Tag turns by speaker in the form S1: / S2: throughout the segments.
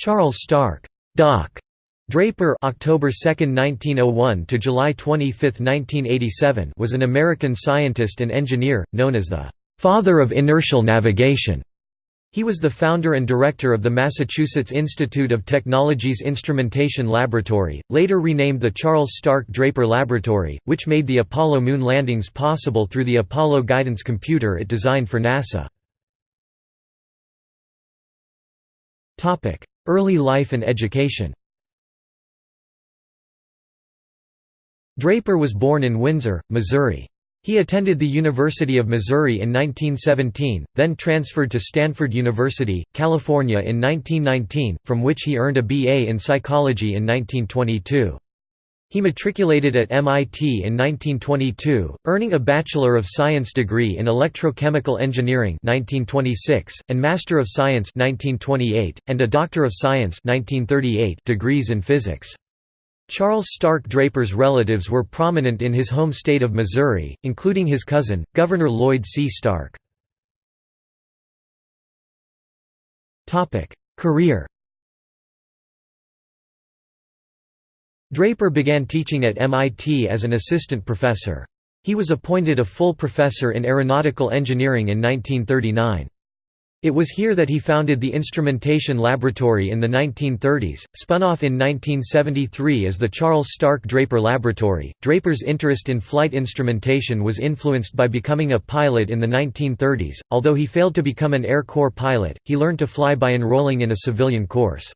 S1: Charles Stark Doc Draper October 2, 1901 to July 25, 1987 was an American scientist and engineer, known as the «father of inertial navigation». He was the founder and director of the Massachusetts Institute of Technology's Instrumentation Laboratory, later renamed the Charles Stark Draper Laboratory, which made the Apollo moon landings possible through the Apollo guidance computer it designed for NASA. Early life and education Draper was born in Windsor, Missouri. He attended the University of Missouri in 1917, then transferred to Stanford University, California in 1919, from which he earned a BA in psychology in 1922. He matriculated at MIT in 1922, earning a Bachelor of Science degree in Electrochemical Engineering 1926, and Master of Science 1928, and a Doctor of Science 1938 degrees in physics. Charles Stark Draper's relatives were prominent in his home state of Missouri, including his cousin, Governor Lloyd C. Stark. Career Draper began teaching at MIT as an assistant professor. He was appointed a full professor in aeronautical engineering in 1939. It was here that he founded the Instrumentation Laboratory in the 1930s, spun off in 1973 as the Charles Stark Draper Laboratory. Draper's interest in flight instrumentation was influenced by becoming a pilot in the 1930s. Although he failed to become an Air Corps pilot, he learned to fly by enrolling in a civilian course.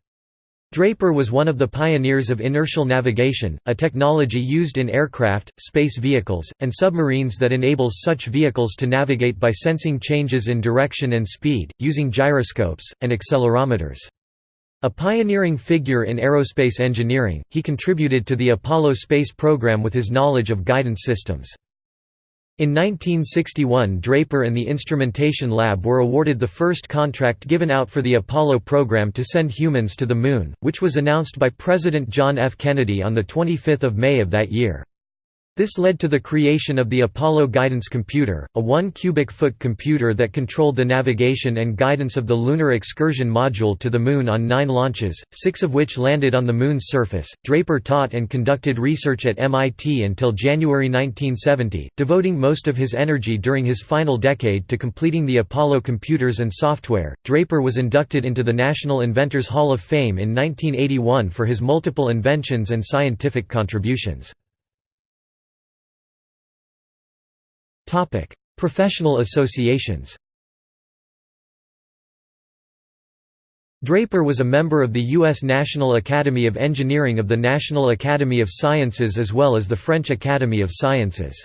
S1: Draper was one of the pioneers of inertial navigation, a technology used in aircraft, space vehicles, and submarines that enables such vehicles to navigate by sensing changes in direction and speed, using gyroscopes, and accelerometers. A pioneering figure in aerospace engineering, he contributed to the Apollo space program with his knowledge of guidance systems. In 1961 Draper and the Instrumentation Lab were awarded the first contract given out for the Apollo program to send humans to the Moon, which was announced by President John F. Kennedy on 25 May of that year. This led to the creation of the Apollo Guidance Computer, a 1 cubic foot computer that controlled the navigation and guidance of the Lunar Excursion Module to the Moon on nine launches, six of which landed on the Moon's surface. Draper taught and conducted research at MIT until January 1970, devoting most of his energy during his final decade to completing the Apollo computers and software. Draper was inducted into the National Inventors Hall of Fame in 1981 for his multiple inventions and scientific contributions. Professional associations Draper was a member of the U.S. National Academy of Engineering of the National Academy of Sciences as well as the French Academy of Sciences.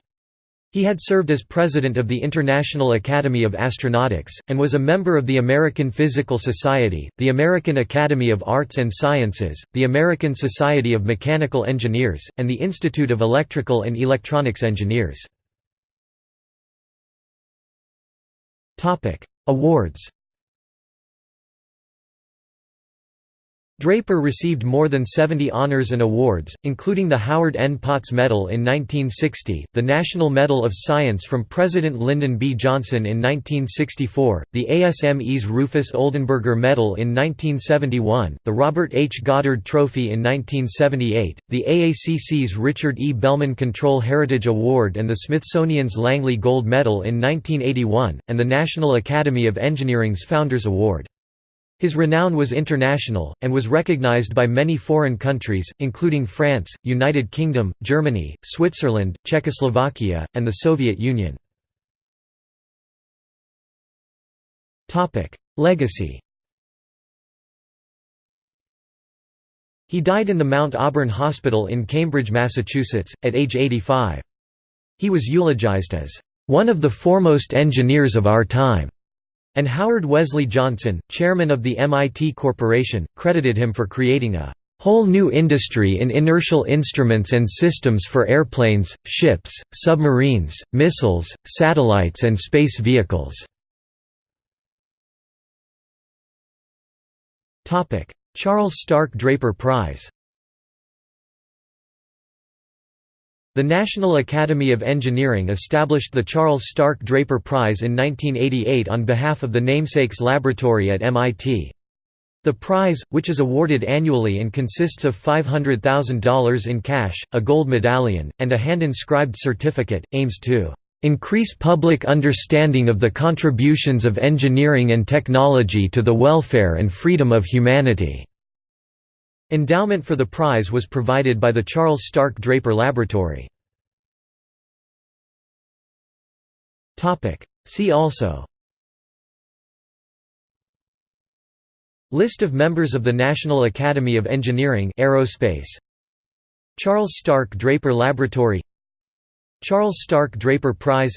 S1: He had served as president of the International Academy of Astronautics, and was a member of the American Physical Society, the American Academy of Arts and Sciences, the American Society of Mechanical Engineers, and the Institute of Electrical and Electronics Engineers. Topic: Awards. Draper received more than 70 honors and awards, including the Howard N. Potts Medal in 1960, the National Medal of Science from President Lyndon B. Johnson in 1964, the ASME's Rufus Oldenberger Medal in 1971, the Robert H. Goddard Trophy in 1978, the AACC's Richard E. Bellman Control Heritage Award and the Smithsonian's Langley Gold Medal in 1981, and the National Academy of Engineering's Founders Award. His renown was international, and was recognized by many foreign countries, including France, United Kingdom, Germany, Switzerland, Czechoslovakia, and the Soviet Union. Legacy He died in the Mount Auburn Hospital in Cambridge, Massachusetts, at age 85. He was eulogized as, "...one of the foremost engineers of our time." And Howard Wesley Johnson, chairman of the MIT Corporation, credited him for creating a whole new industry in inertial instruments and systems for airplanes, ships, submarines, missiles, satellites and space vehicles." Charles Stark Draper Prize The National Academy of Engineering established the Charles Stark Draper Prize in 1988 on behalf of the namesake's laboratory at MIT. The prize, which is awarded annually and consists of $500,000 in cash, a gold medallion, and a hand-inscribed certificate, aims to "...increase public understanding of the contributions of engineering and technology to the welfare and freedom of humanity." Endowment for the prize was provided by the Charles Stark Draper Laboratory. See also. List of members of the National Academy of Engineering Aerospace. Charles Stark Draper Laboratory. Charles Stark Draper Prize.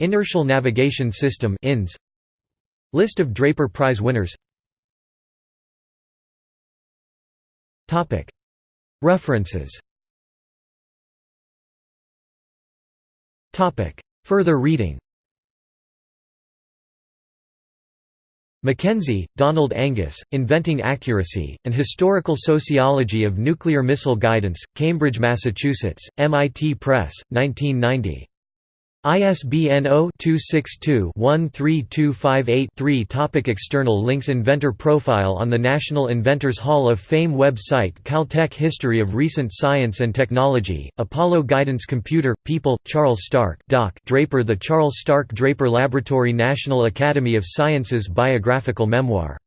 S1: Inertial Navigation System INS List of Draper Prize winners References. Further reading. Mackenzie, Donald Angus, Inventing Accuracy, An Historical Sociology of Nuclear Missile Guidance, Cambridge, Massachusetts, MIT Press, 1990. ISBN 0-262-13258-3 Topic External links Inventor profile on the National Inventors Hall of Fame website Caltech History of Recent Science and Technology, Apollo Guidance Computer, People, Charles Stark Doc. Draper The Charles Stark Draper Laboratory National Academy of Sciences Biographical Memoir